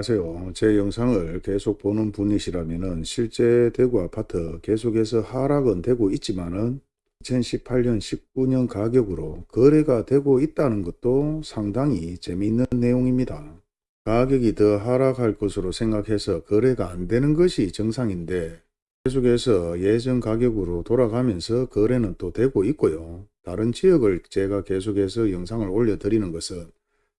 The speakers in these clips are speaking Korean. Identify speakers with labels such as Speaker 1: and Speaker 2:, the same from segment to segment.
Speaker 1: 안녕하세요. 제 영상을 계속 보는 분이시라면 실제 대구 아파트 계속해서 하락은 되고 있지만 은 2018년 19년 가격으로 거래가 되고 있다는 것도 상당히 재미있는 내용입니다. 가격이 더 하락할 것으로 생각해서 거래가 안 되는 것이 정상인데 계속해서 예전 가격으로 돌아가면서 거래는 또 되고 있고요. 다른 지역을 제가 계속해서 영상을 올려드리는 것은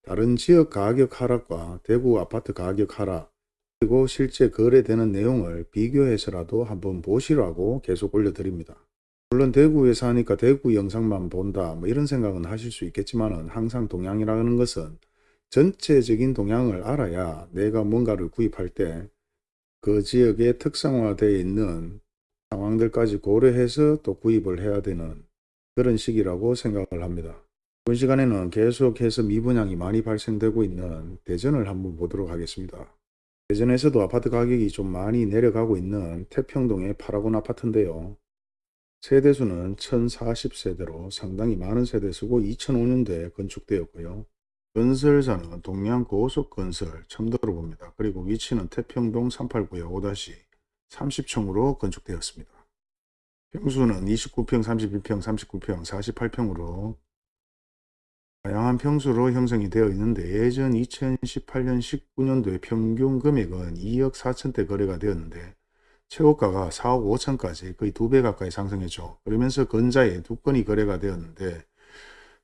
Speaker 1: 다른 지역 가격 하락과 대구 아파트 가격 하락 그리고 실제 거래되는 내용을 비교해서라도 한번 보시라고 계속 올려드립니다. 물론 대구에 사니까 대구 영상만 본다 뭐 이런 생각은 하실 수 있겠지만 항상 동향이라는 것은 전체적인 동향을 알아야 내가 뭔가를 구입할 때 그 지역에 특성화되어 있는 상황들까지 고려해서 또 구입을 해야 되는 그런 시기라고 생각을 합니다. 이번 시간에는 계속해서 미분양이 많이 발생되고 있는 대전을 한번 보도록 하겠습니다. 대전에서도 아파트 가격이 좀 많이 내려가고 있는 태평동의 파라곤 아파트인데요. 세대수는 1040세대로 상당히 많은 세대수고 2005년도에 건축되었고요. 건설사는 동양고속건설 처음 들어봅니다. 그리고 위치는 태평동 389역 5-30층으로 건축되었습니다. 평수는 29평, 31평, 39평, 48평으로 다양한 평수로 형성이 되어 있는데 예전 2018년 19년도에 평균 금액은 2억 4천대 거래가 되었는데 최고가가 4억 5천까지 거의 두 배 가까이 상승했죠. 그러면서 건자에 두 건이 거래가 되었는데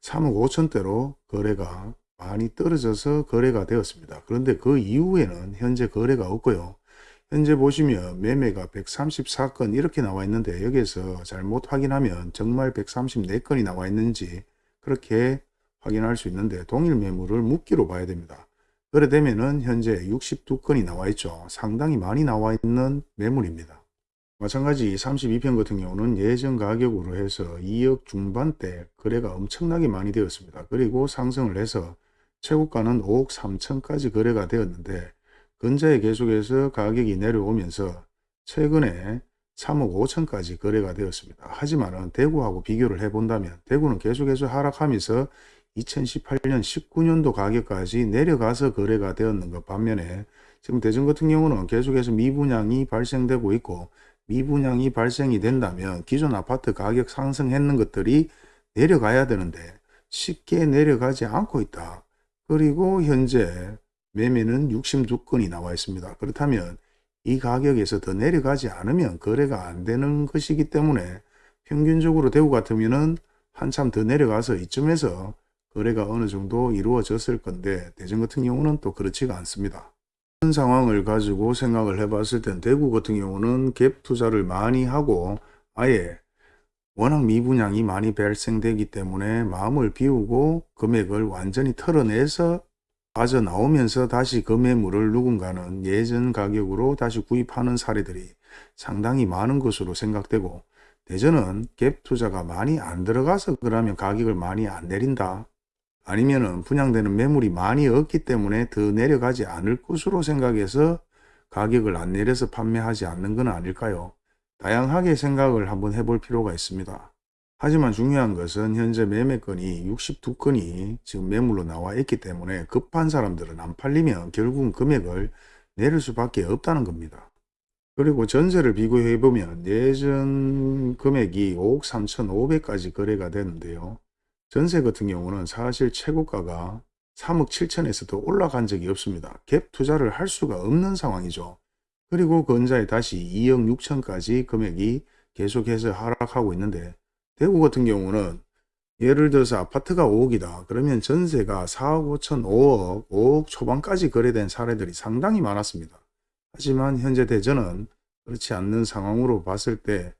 Speaker 1: 3억 5천대로 거래가 많이 떨어져서 거래가 되었습니다. 그런데 그 이후에는 현재 거래가 없고요. 현재 보시면 매매가 134건 이렇게 나와 있는데 여기에서 잘못 확인하면 정말 134건이 나와 있는지 그렇게 확인할 수 있는데 동일 매물을 묶기로 봐야 됩니다. 그래 되면은 현재 62건이 나와 있죠. 상당히 많이 나와 있는 매물입니다. 마찬가지 32평 같은 경우는 예전 가격으로 해서 2억 중반대 거래가 엄청나게 많이 되었습니다. 그리고 상승을 해서 최고가는 5억 3천까지 거래가 되었는데 근자에 계속해서 가격이 내려오면서 최근에 3억 5천까지 거래가 되었습니다. 하지만 대구하고 비교를 해본다면 대구는 계속해서 하락하면서 2018년 19년도 가격까지 내려가서 거래가 되었는 것 반면에 지금 대전 같은 경우는 계속해서 미분양이 발생되고 있고 미분양이 발생이 된다면 기존 아파트 가격 상승했는 것들이 내려가야 되는데 쉽게 내려가지 않고 있다. 그리고 현재 매매는 62건이 나와 있습니다. 그렇다면 이 가격에서 더 내려가지 않으면 거래가 안 되는 것이기 때문에 평균적으로 대구 같으면 한참 더 내려가서 이쯤에서 거래가 어느 정도 이루어졌을 건데 대전 같은 경우는 또 그렇지가 않습니다. 그런 상황을 가지고 생각을 해봤을 땐 대구 같은 경우는 갭 투자를 많이 하고 아예 워낙 미분양이 많이 발생되기 때문에 마음을 비우고 금액을 완전히 털어내서 빠져나오면서 다시 그 매물을 누군가는 예전 가격으로 다시 구입하는 사례들이 상당히 많은 것으로 생각되고 대전은 갭 투자가 많이 안 들어가서 그러면 가격을 많이 안 내린다. 아니면은 분양되는 매물이 많이 없기 때문에 더 내려가지 않을 것으로 생각해서 가격을 안 내려서 판매하지 않는 건 아닐까요? 다양하게 생각을 한번 해볼 필요가 있습니다. 하지만 중요한 것은 현재 매매건이 62건이 지금 매물로 나와 있기 때문에 급한 사람들은 안 팔리면 결국은 금액을 내릴 수밖에 없다는 겁니다. 그리고 전세를 비교해 보면 예전 금액이 5억 3천5백까지 거래가 되는데요. 전세 같은 경우는 사실 최고가가 3억 7천에서도 올라간 적이 없습니다. 갭 투자를 할 수가 없는 상황이죠. 그리고 건자에 다시 2억 6천까지 금액이 계속해서 하락하고 있는데 대구 같은 경우는 예를 들어서 아파트가 5억이다. 그러면 전세가 4억 5천, 5억, 5억 초반까지 거래된 사례들이 상당히 많았습니다. 하지만 현재 대전은 그렇지 않는 상황으로 봤을 때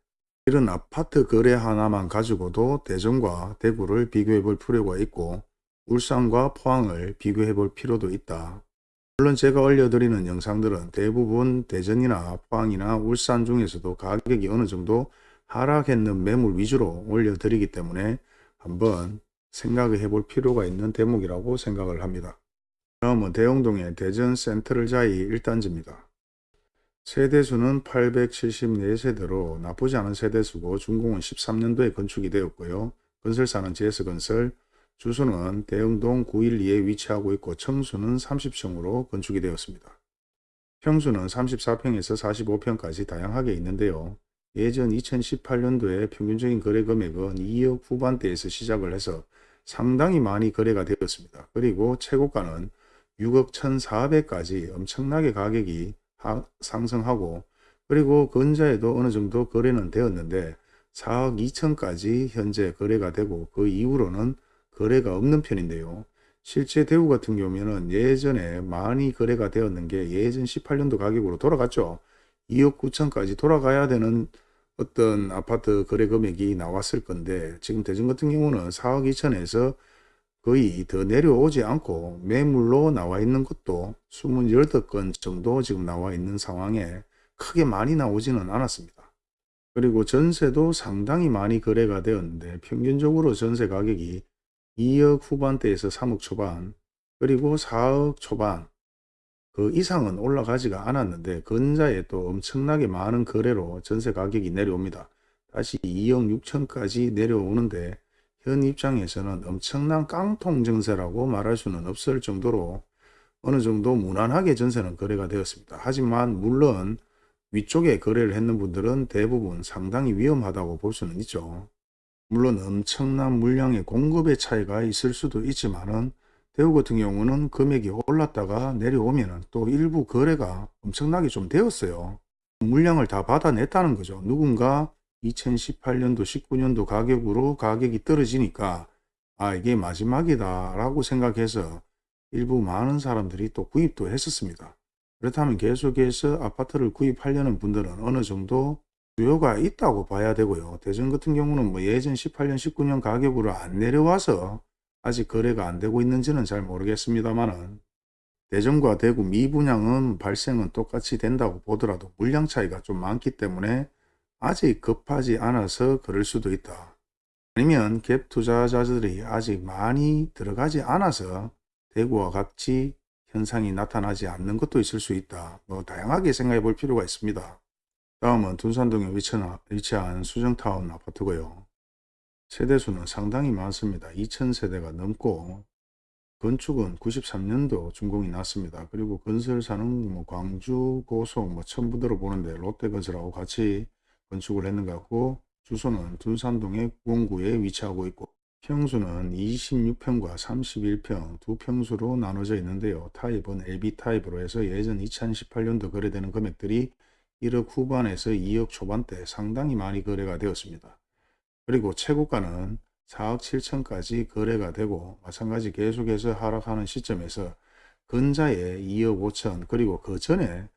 Speaker 1: 이런 아파트 거래 하나만 가지고도 대전과 대구를 비교해 볼 필요가 있고 울산과 포항을 비교해 볼 필요도 있다. 물론 제가 올려드리는 영상들은 대부분 대전이나 포항이나 울산 중에서도 가격이 어느 정도 하락했는 매물 위주로 올려드리기 때문에 한번 생각을 해볼 필요가 있는 대목이라고 생각을 합니다. 다음은 대용동의 대전 센트럴 자이 1단지입니다. 세대수는 874세대로 나쁘지 않은 세대수고 준공은 13년도에 건축이 되었고요. 건설사는 GS건설, 주소는 대흥동 912에 위치하고 있고 청수는 30층으로 건축이 되었습니다. 평수는 34평에서 45평까지 다양하게 있는데요. 예전 2018년도에 평균적인 거래 금액은 2억 후반대에서 시작을 해서 상당히 많이 거래가 되었습니다. 그리고 최고가는 6억 1,400까지 엄청나게 가격이 하- 상승하고 그리고 근자에도 어느 정도 거래는 되었는데 4억 2천까지 현재 거래가 되고 그 이후로는 거래가 없는 편인데요. 실제 대구 같은 경우에는 예전에 많이 거래가 되었는 게 예전 18년도 가격으로 돌아갔죠. 2억 9천까지 돌아가야 되는 어떤 아파트 거래 금액이 나왔을 건데 지금 대전 같은 경우는 4억 2천에서 거의 더 내려오지 않고 매물로 나와 있는 것도 28건 정도 지금 나와 있는 상황에 크게 많이 나오지는 않았습니다. 그리고 전세도 상당히 많이 거래가 되었는데 평균적으로 전세 가격이 2억 후반대에서 3억 초반 그리고 4억 초반 그 이상은 올라가지가 않았는데 근자에 또 엄청나게 많은 거래로 전세 가격이 내려옵니다. 다시 2억 6천까지 내려오는데 현 입장에서는 엄청난 깡통 전세라고 말할 수는 없을 정도로 어느 정도 무난하게 전세는 거래가 되었습니다. 하지만 물론 위쪽에 거래를 했는 분들은 대부분 상당히 위험하다고 볼 수는 있죠. 물론 엄청난 물량의 공급의 차이가 있을 수도 있지만 은 대우 같은 경우는 금액이 올랐다가 내려오면은 또 일부 거래가 엄청나게 좀 되었어요. 물량을 다 받아냈다는 거죠. 누군가 2018년도 19년도 가격으로 가격이 떨어지니까 아 이게 마지막이다 라고 생각해서 일부 많은 사람들이 또 구입도 했었습니다. 그렇다면 계속해서 아파트를 구입하려는 분들은 어느 정도 수요가 있다고 봐야 되고요. 대전 같은 경우는 뭐 예전 18년, 19년 가격으로 안 내려와서 아직 거래가 안 되고 있는지는 잘 모르겠습니다만은 대전과 대구 미분양은 발생은 똑같이 된다고 보더라도 물량 차이가 좀 많기 때문에 아직 급하지 않아서 그럴 수도 있다. 아니면 갭 투자자들이 아직 많이 들어가지 않아서 대구와 같이 현상이 나타나지 않는 것도 있을 수 있다. 뭐 다양하게 생각해 볼 필요가 있습니다. 다음은 둔산동에 위치한, 수정타운 아파트고요. 세대수는 상당히 많습니다. 2000세대가 넘고 건축은 93년도 준공이 났습니다. 그리고 건설사는 뭐 광주, 고속, 뭐 천부대로 보는데 롯데건설하고 같이 건축을 했는 것 같고 주소는 둔산동의 구공구에 위치하고 있고 평수는 26평과 31평 두 평수로 나눠져 있는데요. 타입은 LB 타입으로 해서 예전 2018년도 거래되는 금액들이 1억 후반에서 2억 초반대 상당히 많이 거래가 되었습니다. 그리고 최고가는 4억 7천까지 거래가 되고 마찬가지 계속해서 하락하는 시점에서 근자에 2억 5천 그리고 그 전에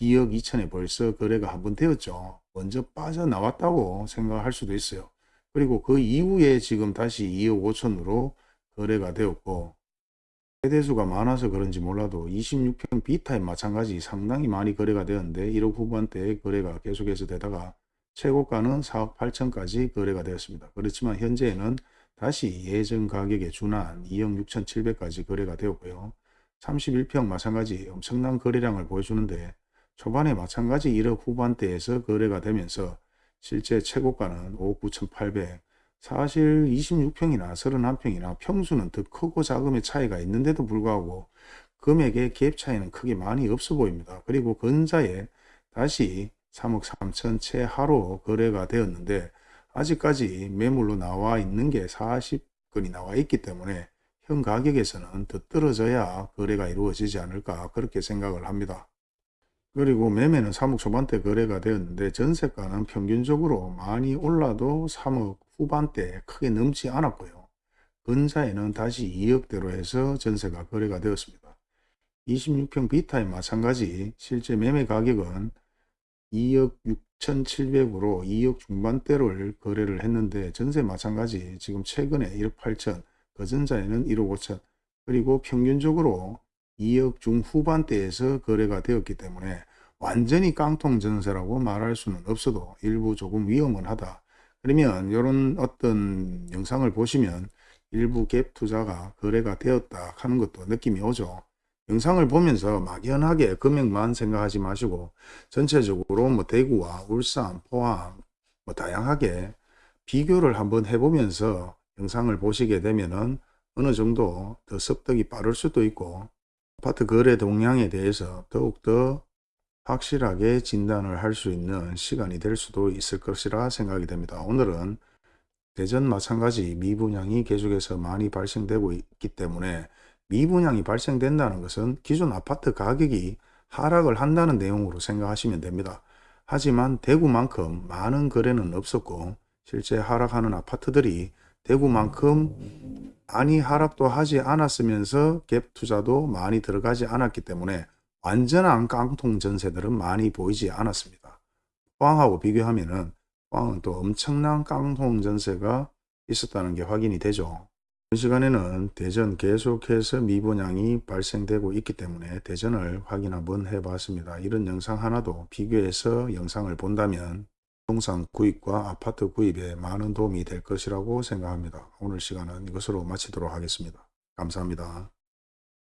Speaker 1: 2억 2천에 벌써 거래가 한 번 되었죠. 먼저 빠져나왔다고 생각할 수도 있어요. 그리고 그 이후에 지금 다시 2억 5천으로 거래가 되었고 세대수가 많아서 그런지 몰라도 26평 B타입 마찬가지 상당히 많이 거래가 되었는데 1억 후반대에 거래가 계속해서 되다가 최고가는 4억 8천까지 거래가 되었습니다. 그렇지만 현재는 다시 예전 가격에 준한 2억 6천 7백까지 거래가 되었고요. 31평 마찬가지 엄청난 거래량을 보여주는데 초반에 마찬가지 1억 후반대에서 거래가 되면서 실제 최고가는 5억 9천8백 사실 26평이나 31평이나 평수는 더 크고 작음의 차이가 있는데도 불구하고 금액의 갭 차이는 크게 많이 없어 보입니다. 그리고 근자에 다시 3억 3천 채 하로 거래가 되었는데 아직까지 매물로 나와 있는 게 40건이 나와 있기 때문에 현 가격에서는 더 떨어져야 거래가 이루어지지 않을까 그렇게 생각을 합니다. 그리고 매매는 3억 초반대 거래가 되었는데 전세가는 평균적으로 많이 올라도 3억 후반대 크게 넘지 않았고요. 근자에는 다시 2억대로 해서 전세가 거래가 되었습니다. 26평 B타입 마찬가지 실제 매매 가격은 2억 6천7백으로 2억 중반대를 거래를 했는데 전세 마찬가지 지금 최근에 1억 8천 그전자에는 1억 5천 그리고 평균적으로 2억 중후반대에서 거래가 되었기 때문에 완전히 깡통 전세라고 말할 수는 없어도 일부 조금 위험은 하다. 그러면 이런 어떤 영상을 보시면 일부 갭 투자가 거래가 되었다 하는 것도 느낌이 오죠. 영상을 보면서 막연하게 금액만 생각하지 마시고 전체적으로 뭐 대구와 울산, 포항 뭐 다양하게 비교를 한번 해보면서 영상을 보시게 되면은 어느 정도 더 습득이 빠를 수도 있고 아파트 거래 동향에 대해서 더욱더 확실하게 진단을 할 수 있는 시간이 될 수도 있을 것이라 생각이 됩니다. 오늘은 대전 마찬가지 미분양이 계속해서 많이 발생되고 있기 때문에 미분양이 발생된다는 것은 기존 아파트 가격이 하락을 한다는 내용으로 생각하시면 됩니다. 하지만 대구만큼 많은 거래는 없었고 실제 하락하는 아파트들이 대구만큼 많이 하락도 하지 않았으면서 갭 투자도 많이 들어가지 않았기 때문에 완전한 깡통 전세들은 많이 보이지 않았습니다. 포항하고 비교하면 은 포항은 또 엄청난 깡통 전세가 있었다는 게 확인이 되죠. 이 시간에는 대전 계속해서 미분양이 발생되고 있기 때문에 대전을 확인 한번 해봤습니다. 이런 영상 하나도 비교해서 영상을 본다면 부동산 구입과 아파트 구입에 많은 도움이 될 것이라고 생각합니다. 오늘 시간은 이것으로 마치도록 하겠습니다. 감사합니다.